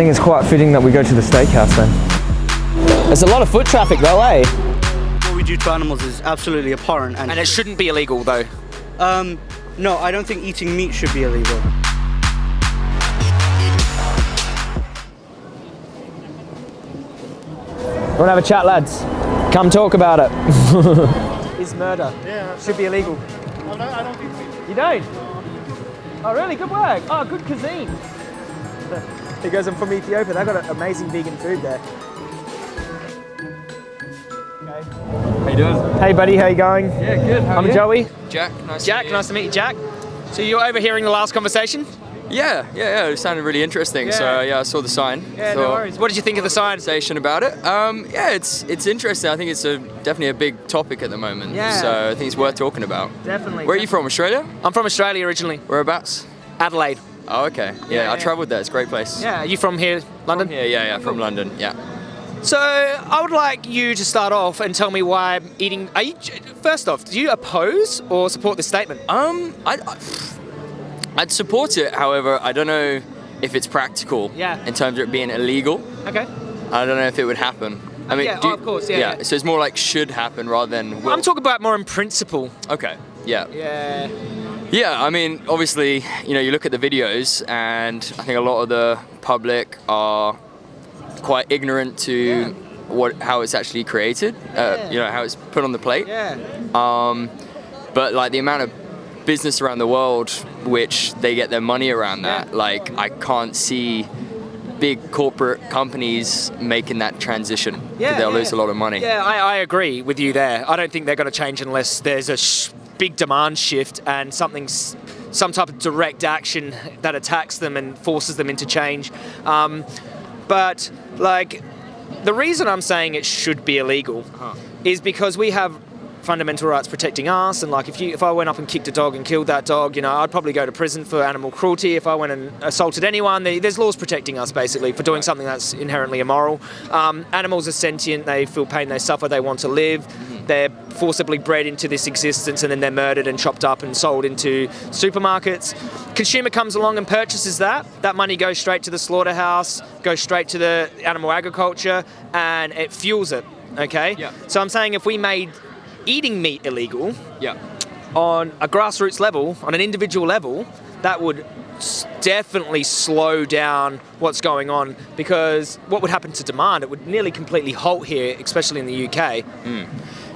think it's quite fitting that we go to the steakhouse then. There's a lot of foot traffic though, eh? What we do to animals is absolutely abhorrent. And, And it shouldn't be illegal though. um, no, I don't think eating meat should be illegal. Wanna have a chat, lads? Come talk about it. Is murder. Yeah. Should be illegal. I don't, I don't think so. You don't? Oh, really? Good work. Oh, good cuisine. he goes, I'm from Ethiopia. They've got amazing vegan food there. How you doing? Hey, buddy, how you going? Yeah, good. How I'm you? Joey. Jack, nice Jack, to meet you. nice to meet you, Jack. So you're overhearing the last conversation? Yeah, yeah, yeah. It sounded really interesting. So Yeah. yeah, I saw the sign. Yeah, no worries. What did you think of the sign? Conversation about it. Um, yeah, it's it's interesting. I think it's a definitely a big topic at the moment. Yeah. So I think it's worth talking about. Definitely. Where are you from? Australia? I'm from Australia originally. Whereabouts? Adelaide. Oh, okay. Yeah, Yeah, I travelled there. It's a great place. Yeah, are you from here, London? Yeah, yeah, yeah. From London. Yeah. So I would like you to start off and tell me why eating. Are you first off? Do you oppose or support this statement? Um, I, I'd support it. However, I don't know if it's practical. Yeah. In terms of it being illegal, Okay. I don't know if it would happen. I mean, Yeah, do oh, of course, yeah, yeah. So it's more like should happen rather than will. I'm talking about more in principle. Okay. Yeah. Yeah. Yeah, I mean, obviously, you know, you look at the videos, and I think a lot of the public are quite ignorant to Yeah. what how it's actually created. Yeah. Uh, you know, how it's put on the plate. Yeah. Um, but like the amount of business around the world which they get their money around that, Yeah. like I can't see big corporate companies making that transition. Yeah, they'll yeah. lose a lot of money. Yeah, I, I agree with you there. I don't think they're going to change unless there's a sh- big demand shift and something, some type of direct action that attacks them and forces them into change. Um, but like, the reason I'm saying it should be illegal is because we have fundamental rights protecting us and like if you if I went up and kicked a dog and killed that dog you know I'd probably go to prison for animal cruelty. If I went and assaulted anyone There- there's laws protecting us basically for doing something that's inherently immoral. Um, animals are sentient. They feel pain. They suffer. They want to live they're forcibly bred into this existence and then they're murdered and chopped up and sold into supermarkets consumer comes along and purchases that that money goes straight to the slaughterhouse goes straight to the animal agriculture and it fuels it okay Yeah. so I'm saying if we made eating meat illegal Yeah. on a grassroots level, on an individual level, that would definitely slow down what's going on because what would happen to demand? It would nearly completely halt here, especially in the UK. Hmm.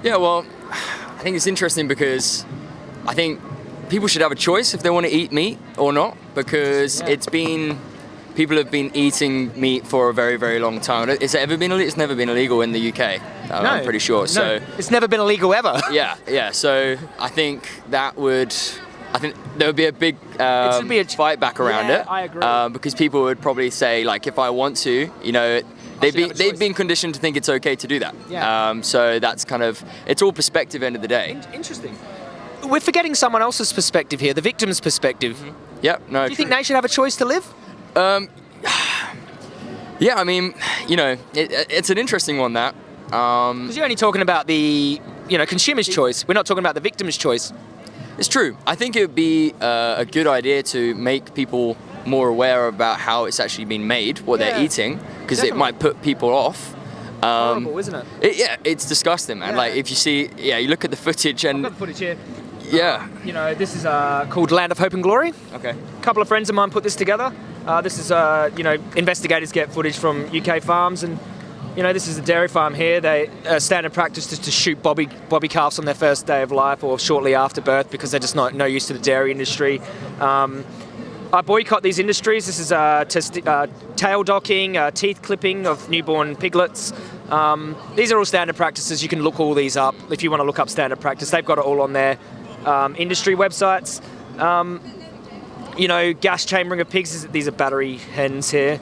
Yeah, well, I think it's interesting because I think people should have a choice if they want to eat meat or not because Yeah. it's been people have been eating meat for a very very long time. It's ever been? It's never been illegal in the UK. I'm I'm pretty sure. No, So it's never been illegal ever. yeah, yeah. So I think that would. I think there would be a big um, be a- fight back around Yeah, it. I agree. Um, because people would probably say, like, if I want to, you know, they've been they've been conditioned to think it's okay to do that. Yeah. Um, so that's kind of it's all perspective. End of the day. Interesting. We're forgetting someone else's perspective here, the victim's perspective. Yep. No. Do you think they should have a choice to live? Um, Yeah. I mean, you know, it, it's an interesting one that. Um, Because you're only talking about the, you know, consumer's choice. We're not talking about the victim's choice. It's true. I think it would be uh, a good idea to make people more aware about how it's actually been made, what Yeah, they're eating, because it might put people off. Um, Horrible, isn't it? it- yeah, it's disgusting, man. Yeah. Like if you see, yeah, you look at the footage I've and got the footage here. yeah, You know, this is uh, called Land of Hope and Glory. okay, A couple of friends of mine put this together. Uh, this is, uh, you know, investigators get footage from UK farms, and you know, this is a dairy farm here. They uh, standard practice is to shoot bobby bobby calves on their first day of life or shortly after birth because they're just not no use to the dairy industry. Um, I boycott these industries. This is uh, uh, tail docking, uh, teeth clipping of newborn piglets. Um, these are all standard practices. You can look all these up if you want to look up standard practice. They've got it all on their um, industry websites. Um, you know, gas chambering of pigs. These are battery hens here.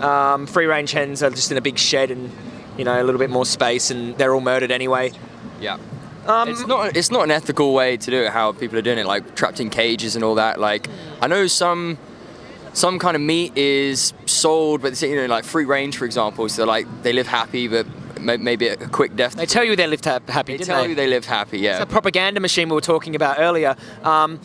Um, free range hens are just in a big shed and you know a little bit more space, and they're all murdered anyway. yeah. Um, it's not it's not an ethical way to do it. How people are doing it, like trapped in cages and all that. Like I know some some kind of meat is sold, but it's, you know, like free range, for example. So like they live happy, but maybe a quick death. They tell you they lived happy, They didn't tell they? you they live happy. Yeah. It's a propaganda machine we were talking about earlier. Um,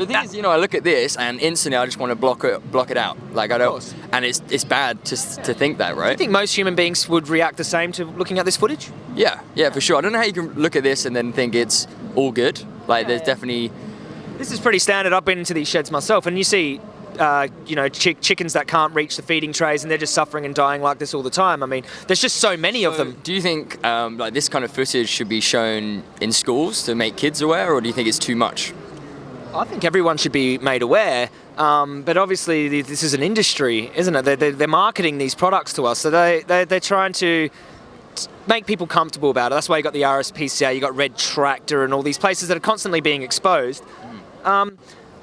The thing is, you know, I look at this and instantly I just want to block it, block it out. Like I don't, and it's it's bad to to think that, right? I think most human beings would react the same to looking at this footage. yeah, yeah, for sure. I don't know how you can look at this and then think it's all good. Like there's definitely, This is pretty standard. I've been into these sheds myself, and you see, uh, you know, chick- chickens that can't reach the feeding trays, and they're just suffering and dying like this all the time. I mean, there's just so many of them. Do you think um, like this kind of footage should be shown in schools to make kids aware, or do you think it's too much? I think everyone should be made aware, um, but obviously this is an industry, isn't it? They're, they're, they're marketing these products to us, so they, they, they're trying to make people comfortable about it. That's why you got the RSPCA, you got Red Tractor, and all these places that are constantly being exposed. Um,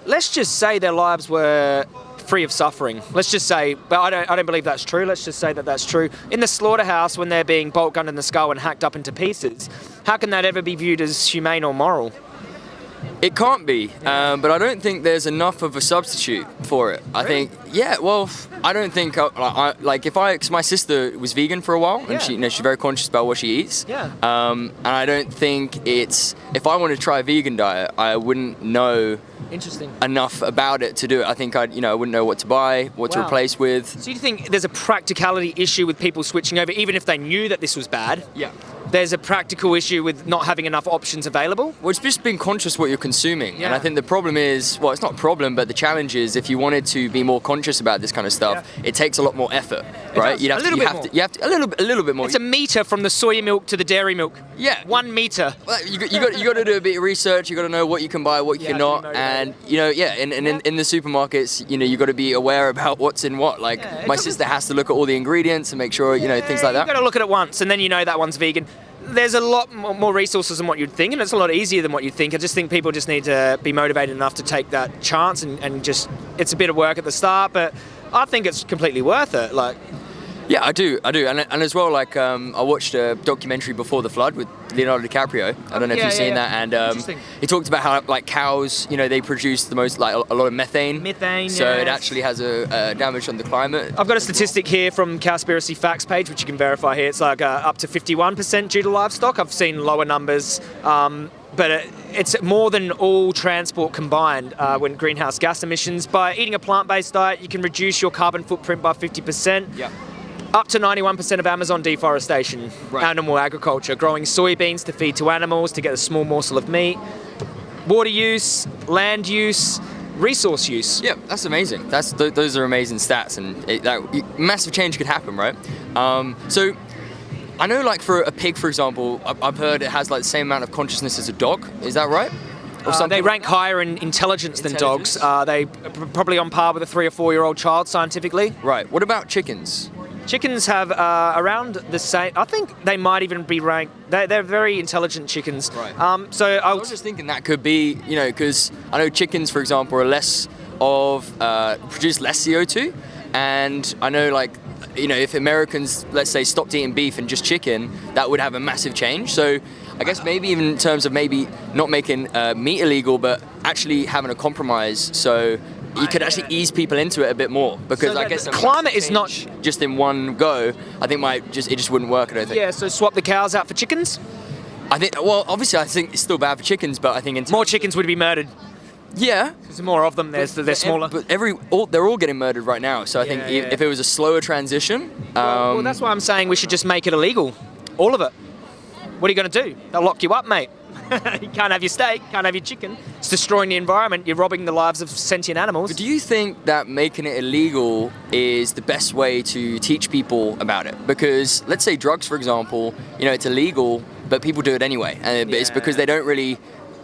let's just say their lives were free of suffering. Let's just say, but I don't, I don't believe that's true. Let's just say that that's true. In the slaughterhouse, when they're being bolt gunned in the skull and hacked up into pieces, how can that ever be viewed as humane or moral? It can't be, um, but I don't think there's enough of a substitute for it. I think, yeah, well, I don't think, uh, like, I, like if I, cause my sister was vegan for a while, and Yeah. she, you know, she's very conscious about what she eats. Yeah. Um, and I don't think it's, if I want to try a vegan diet, I wouldn't know Interesting. enough about it to do it. I think I'd, you know, I wouldn't know what to buy, what to replace with. So you think there's a practicality issue with people switching over, even if they knew that this was bad? Yeah. There's a practical issue with not having enough options available. Well, it's just being conscious what you're consuming. And I think the problem is, well, it's not a problem, but the challenge is if you wanted to be more conscious about this kind of stuff, it takes a lot more effort, right? does. You'd have A to, little you bit have more. to, you have to, a little, bit- a little bit more. It's a meter from the soy milk to the dairy milk. Yeah. One meter. Well, you, got- you got you got to do a bit of research. You got to know what you can buy, what you Yeah, cannot, and you know, yeah. And, and in, in the supermarkets, you know, you got to be aware about what's in what. Like Yeah, my sister has to look at all the ingredients and make sure, you know, things like that. You've got to look at it once, and then you know that one's vegan. There's a lot more resources than what you'd think, and it's a lot easier than what you'd think. I just think people just need to be motivated enough to take that chance, and, and just it's a bit of work at the start, but I think it's completely worth it. Like, Yeah, I do, I do, and, and as well, like um, I watched a documentary before the flood with Leonardo DiCaprio. I don't know if you've yeah, seen yeah. that, and um, he talked about how like cows, you know, they produce the most like a, lot of methane. Methane, So it actually has a, damage on the climate. I've got a statistic here from Cowspiracy Facts page, which you can verify here. It's like uh, up to 51% due to livestock. I've seen lower numbers, um, but it, it's more than all transport combined uh, when greenhouse gas emissions. By eating a plant-based diet, you can reduce your carbon footprint by 50%. Yeah. Up to 91% of Amazon deforestation, Right. animal agriculture, growing soybeans to feed to animals to get a small morsel of meat, water use, land use, resource use. Yeah, that's amazing. That's th- those are amazing stats, and it, that massive change could happen, right? Um, so, I know, like for a pig, for example, I've heard it has like the same amount of consciousness as a dog. Is that right? Or Uh, something they rank that? higher in intelligence than dogs. Intelligence? Uh, they probably on par with a three or four year old child scientifically. Right. What about chickens? Chickens have uh, around the same. I think they might even be ranked. They're, they're very intelligent chickens. Right. Um, so I I'll was just thinking that could be, you know, because I know chickens, for example, are less of uh, produce less CO2, and I know like, you know, if Americans, let's say, stopped eating beef and just chicken, that would have a massive change. So. I guess maybe even in terms of maybe not making uh, meat illegal, but actually having a compromise so you could actually ease people into it a bit more. Because So I guess the climate is not- just in one go. I think might just it just wouldn't work. I don't think. yeah. So swap the cows out for chickens. I think well, obviously, I think it's still bad for chickens, but I think in More chickens would be murdered. yeah, There's more of them. There's, they're ev- smaller. But every all, they're all getting murdered right now. So I think Yeah, i- yeah. if it was a slower transition, well, um, that's why I'm saying we should just make it illegal, all of it. What are you going to do? They'll lock you up, mate. you can't have your steak, can't have your chicken. It's destroying the environment. You're robbing the lives of sentient animals. do you think that making it illegal is the best way to teach people about it? Because let's say drugs, for example, you know, it's illegal, but people do it anyway, uh, and it's because they don't really.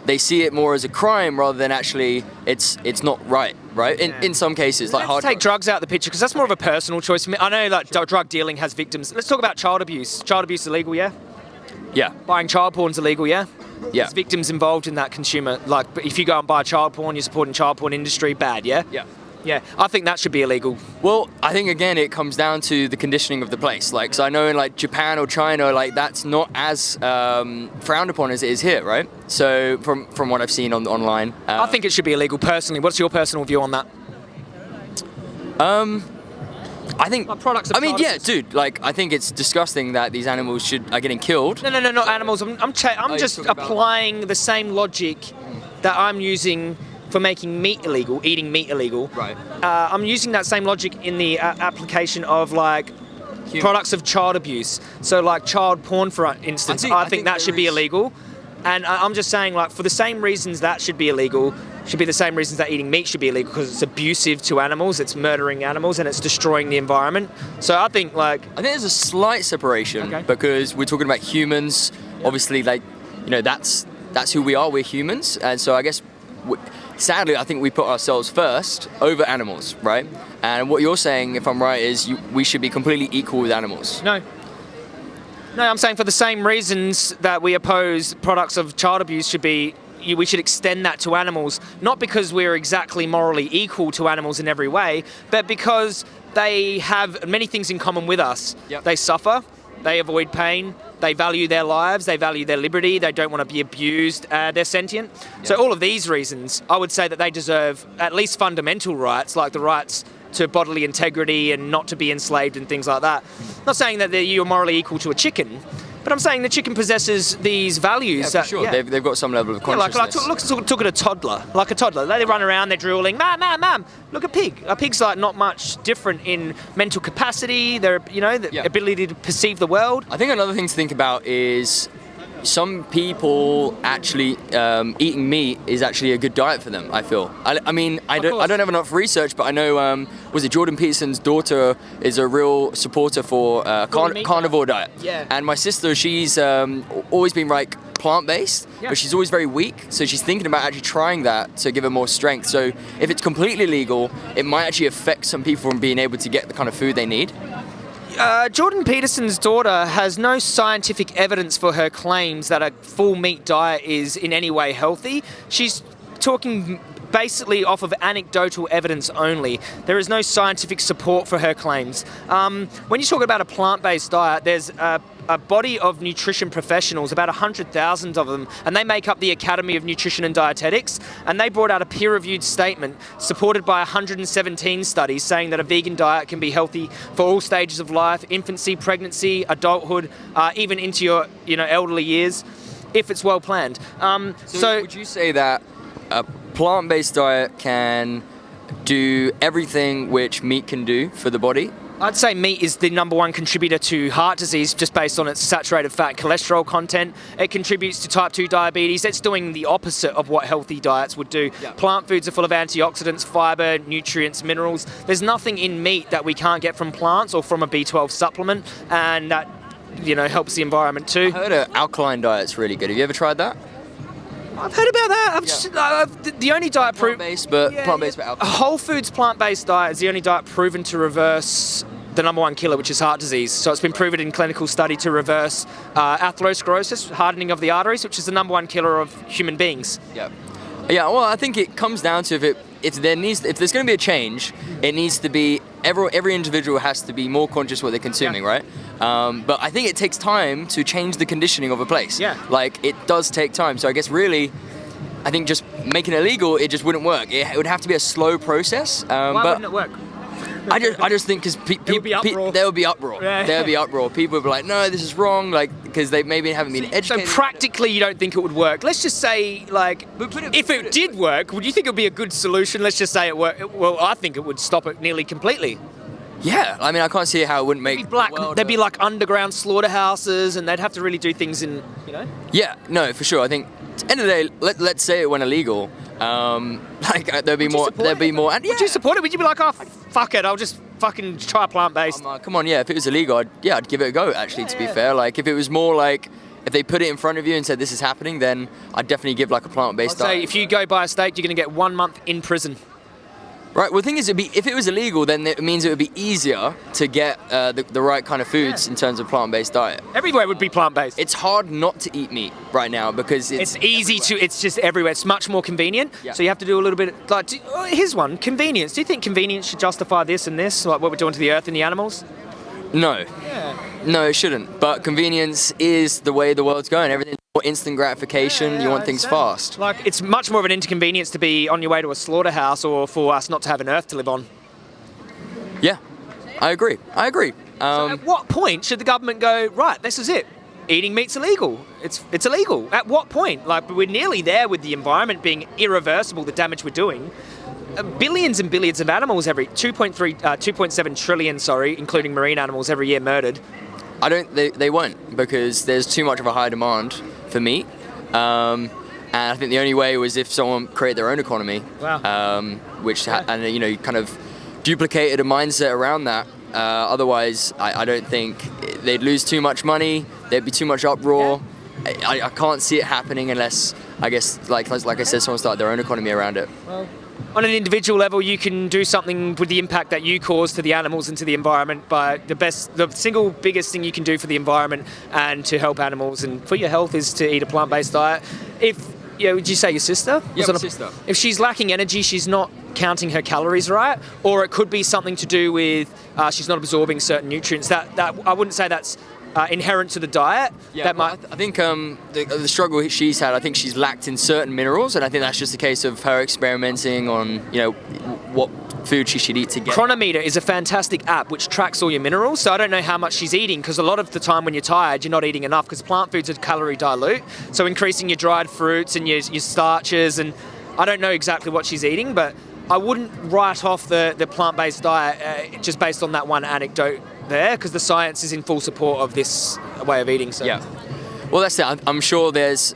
They see it more as a crime rather than actually it's it's not right, right? In, in some cases, like Let's hard take drugs. out of the picture because that's more of a personal choice for me. I know like dr- drug dealing has victims. Let's talk about child abuse. Child abuse is illegal, yeah. Yeah, Buying child porn's illegal, yeah. Yeah, There's victims involved in that consumer. Like, if you go and buy child porn, you're supporting child porn industry. Bad, yeah. yeah. Yeah, I think that should be illegal. Well, I think again it comes down to the conditioning of the place. Like, so I know in like Japan or China, like that's not as um, frowned upon as it is here, right? So from from what I've seen on online, uh, I think it should be illegal personally. What's your personal view on that? I think Like products I mean, yeah, dude. Like, I think it's disgusting that these animals should are getting killed. No, no, no, not animals. I'm, I'm, I'm you're just applying the same logic that I'm using for making meat illegal, eating meat illegal. Right. Uh, I'm using that same logic in the uh, application of like products of child abuse. So like child porn, for instance, think- I I think, think that should be illegal. And I- I'm just saying, like, for the same reasons that should be illegal, should be the same reasons that eating meat should be illegal because it's abusive to animals, it's murdering animals, and it's destroying the environment. So I think, like, I think there's a slight separation Okay. because we're talking about humans. Obviously, like you know, that's that's who we are. We're humans, and so I guess, w- sadly, I think we put ourselves first over animals, right? And what you're saying, if I'm right, is you, we should be completely equal with animals. no. No, I'm saying for the same reasons that we oppose products of child abuse should be. you- We should extend that to animals, not because we're exactly morally equal to animals in every way, but because they have many things in common with us. Yep. They suffer, they avoid pain, they value their lives, they value their liberty, they don't want to be abused, uh, they're sentient. So, all of these reasons, I would say that they deserve at least fundamental rights, like the rights to bodily integrity and not to be enslaved and things like that. not saying that you're morally equal to a chicken, but I'm saying the chicken possesses these values. Yeah, that, sure. yeah. They've, they've got some level of Yeah, like, consciousness. like look, look, look at a toddler, like a toddler. They run around, they're drooling, mam, mam, mam. Look at pig. A pig's like not much different in mental capacity, their, you know, the Yeah. ability to perceive the world. I think another thing to think about is some people actually um, eating meat is actually a good diet for them. I feel. I, I mean, I don't, I don't have enough research, but I know um, was it Jordan Peterson's daughter is a real supporter for uh, carn- carnivore diet. Yeah. And my sister, she's um, always been like plant-based, Yeah. but she's always very weak, so she's thinking about actually trying that to give her more strength. So if it's completely legal, it might actually affect some people from being able to get the kind of food they need. Uh, Jordan Peterson's daughter has no scientific evidence for her claims that a full meat diet is in any way healthy. She's talking basically off of anecdotal evidence only. There is no scientific support for her claims. Um, when you talk about a plant based diet, there's a, a body of nutrition professionals, about 100,000 of them, and they make up the Academy of Nutrition and Dietetics. And they brought out a peer reviewed statement supported by 117 studies saying that a vegan diet can be healthy for all stages of life infancy, pregnancy, adulthood, uh, even into your you know, elderly years. If it's well planned. Um, So, so would you say that a plant-based diet can do everything which meat can do for the body? I'd say meat is the number one contributor to heart disease just based on its saturated fat cholesterol content. It contributes to type 2 diabetes. It's doing the opposite of what healthy diets would do. Yeah. Plant foods are full of antioxidants, fiber, nutrients, minerals. There's nothing in meat that we can't get from plants or from a B12 supplement, and that you know helps the environment too. I heard an alkaline diet's really good. Have you ever tried that? I've heard about that. I've Yeah. just, the- the only diet proven Plant-based, but Yeah, plant-based yeah. but A whole foods plant-based diet is the only diet proven to reverse the number one killer, which is heart disease. So it's been proven in clinical study to reverse uh, atherosclerosis, hardening of the arteries, which is the number one killer of human beings. Yeah. Yeah. Well, I think it comes down to if it if there needs if there's going to be a change, it needs to be every every individual has to be more conscious what they're consuming, Yeah. right? Um, but I think it takes time to change the conditioning of a place. Yeah. Like it does take time. So I guess really. I think just making it illegal, it just wouldn't work. It, it would have to be a slow process. Um, Why but wouldn't it work? I just, I just think because pe- would be pe- pe- there would be uproar. Yeah. There would be uproar. People would be like, "No, this is wrong," like because they maybe haven't been educated. So practically, you don't think it would work. Let's just say, like, it- if it it- did work, would you think it would be a good solution? Let's just say it worked. Well, I think it would stop it nearly completely. yeah, I mean, I can't see how it wouldn't make There'd be black. the There'd be like underground slaughterhouses, and they'd have to really do things in, you know. Yeah, no, for sure. I think end of the day, let, let's say it went illegal. Um, like uh, there'd be Would more. There'd it? be more. And, Would you support it? Would you be like, oh, fuck it, I'll just fucking try plant based? Um, uh, come on, yeah. If it was illegal, I'd, yeah, I'd give it a go. Actually, to be fair, like if it was more like if they put it in front of you and said this is happening, then I'd definitely give like a I'd plant-based say diet. if you go buy a steak, you're going to get one month in prison. Right. Well, the thing is, it'd be, if it was illegal, then it means it would be easier to get uh, the, the right kind of foods Yeah. in terms of plant-based diet. Everywhere would be plant based. It's hard not to eat meat right now because it's, It's easy to. It's just everywhere. It's much more convenient. Yeah. So you have to do a little bit. Like, do, oh, here's one: convenience. Do you think convenience should justify this and this, like what we're doing to the earth and the animals? No. Yeah. No, it shouldn't. But convenience is the way the world's going. Everything's more instant gratification. you want things fast. Like, it's much more of an inconvenience to be on your way to a slaughterhouse or for us not to have an earth to live on. Yeah, I agree. I agree. Um, At what point should the government go? Right, this is it. eating meat's illegal. It's it's illegal. At what point? Like we're nearly there with the environment being irreversible. The damage we're doing. Uh, billions and billions of animals every 2.3, uh, 2.7 trillion, sorry, including marine animals every year murdered. I don't. They, they won't because there's too much of a high demand for meat. Um, and I think the only way was if someone created their own economy, Wow. um, which ha- and you know kind of duplicated a mindset around that. Uh, otherwise, I, I don't think they'd lose too much money. There'd be too much uproar. I, I can't see it happening unless I guess like like I said, someone started their own economy around it. On an individual level, you can do something with the impact that you cause to the animals and to the environment. But the best, the single biggest thing you can do for the environment and to help animals and for your health is to eat a plant-based diet. If yeah, would you say your sister? Yeah, my sister. If she's lacking energy, she's not counting her calories right, or it could be something to do with uh, she's not absorbing certain nutrients. That that I wouldn't say that's uh, inherent to the diet. Yeah, that might. I, th- I think um, the, the struggle she's had, I think she's lacked in certain minerals, and I think that's just a case of her experimenting on, you know, what food she should eat to get. Cronometer is a fantastic app which tracks all your minerals. So I don't know how much she's eating because a lot of the time when you're tired, you're not eating enough because plant foods are calorie dilute. So increasing your dried fruits and your, your starches and I don't know exactly what she's eating, but I wouldn't write off the, the plant-based diet uh, just based on that one anecdote there because the science is in full support of this way of eating. So Yeah. Well, that's it. I'm- sure there's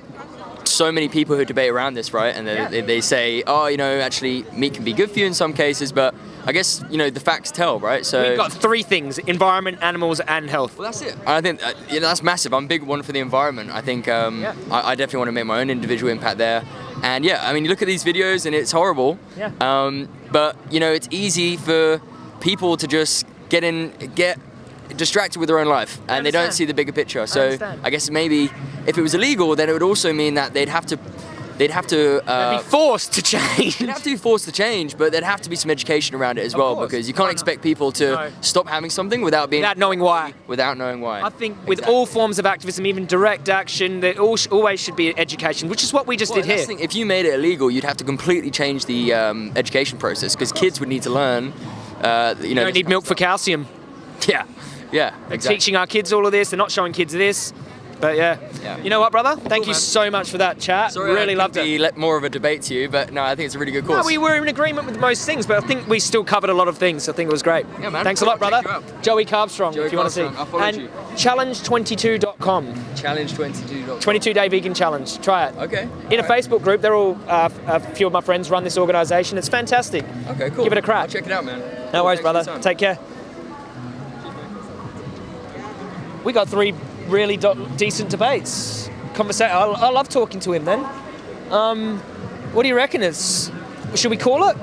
so many people who debate around this, right? And they, Yeah. they, they say, oh, you know, actually, meat can be good for you in some cases, but I guess, you know, the facts tell, right? So. we've got three things: environment, animals, and health. Well, that's it. And I think uh, you know, that's massive. I'm a big one for the environment. I think um, Yeah. I, I definitely want to make my own individual impact there. And yeah, I mean, you look at these videos and it's horrible. Yeah. Um, but you know, it's easy for people to just get in, get distracted with their own life, and they don't see the bigger picture. So understand. I guess maybe if it was illegal, then it would also mean that they'd have to, they'd have to. Uh, Be forced to change. They'd have to be forced to change, but there'd have to be some education around it as Of well, course. because you can't no. expect people to No. stop having something without being Without knowing why. without knowing why. I think with Exactly. all forms of activism, even direct action, there all, always should be education, which is what we just Well, did here. thing, if you made it illegal, you'd have to completely change the um, education process because kids would need to learn. Uh, you know, You don't need milk for calcium. Yeah, yeah, They're teaching our kids all of this. They're not showing kids this. But yeah. Yeah. You know what, brother? Thank you man. so much for that chat. Sorry, really loved it. let more of a debate to you, but no, I think it's a really good course. No, we were in agreement with most things, but I think we still covered a lot of things. I think it was great. Yeah, man. Thanks a lot, brother. Joey Carbstrong, Joey if you want to see. Carbstrong, I followed and you. challenge22.com. Challenge 22. 22 day vegan challenge. Try it. Okay. In a alright. Facebook group, they're all uh, a few of my friends run this organisation. It's fantastic. Okay, cool. Give it a crack. I'll check it out, man. No worries, brother. Take care. We got three really decent debates. Conversation. I, love talking to him. Then, um, what do you reckon? It's should we call it?